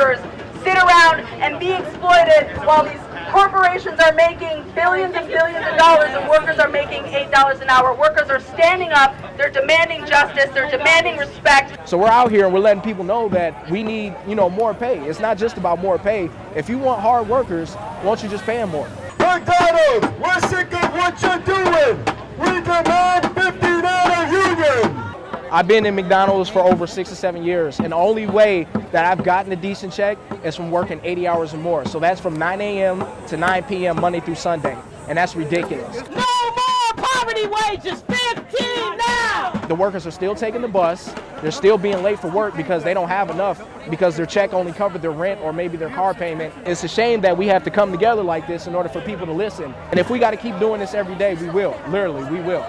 wage workers sit around and be exploited while these corporations are making billions and billions of dollars and workers are making $8 an hour. Workers are standing up, they're demanding justice, they're demanding respect. So we're out here and we're letting people know that we need, you know, more pay. It's not just about more pay. If you want hard workers, why don't you just pay them more? McDonald's, we're sick of what you're doing. I've been in McDonald's for over six or seven years, and the only way that I've gotten a decent check is from working 80 hours or more. So that's from 9 a.m. to 9 p.m. Monday through Sunday, and that's ridiculous. No more poverty wages, 15 now! The workers are still taking the bus. They're still being late for work because they don't have enough because their check only covered their rent or maybe their car payment. It's a shame that we have to come together like this in order for people to listen. And if we got to keep doing this every day, we will. Literally, we will.